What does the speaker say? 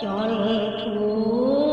Johnny Cool.